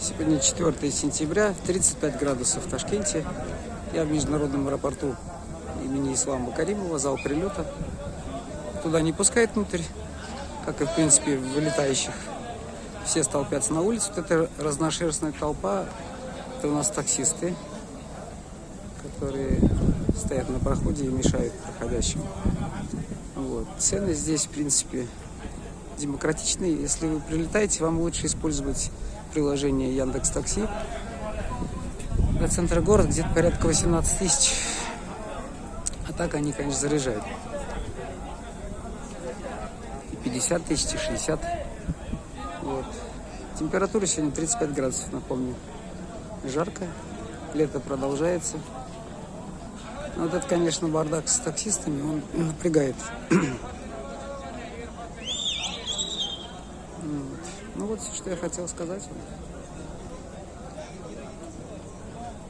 Сегодня 4 сентября, 35 градусов в Ташкенте. Я в международном аэропорту имени Ислама Каримова, зал прилета. Туда не пускают внутрь, как и в принципе вылетающих. Все столпятся на улицу. Вот эта разношерстная толпа, это у нас таксисты, которые стоят на проходе и мешают проходящим. Вот. Цены здесь, в принципе, демократичные. Если вы прилетаете, вам лучше использовать приложение Яндекс Такси. До центра города где-то порядка 18 тысяч. А так они, конечно, заряжают. И 50 тысяч, и 60. Вот. Температура сегодня 35 градусов, напомню. Жарко. Лето продолжается. Вот это, конечно, бардак с таксистами, он напрягает. Ну вот все, что я хотел сказать вам.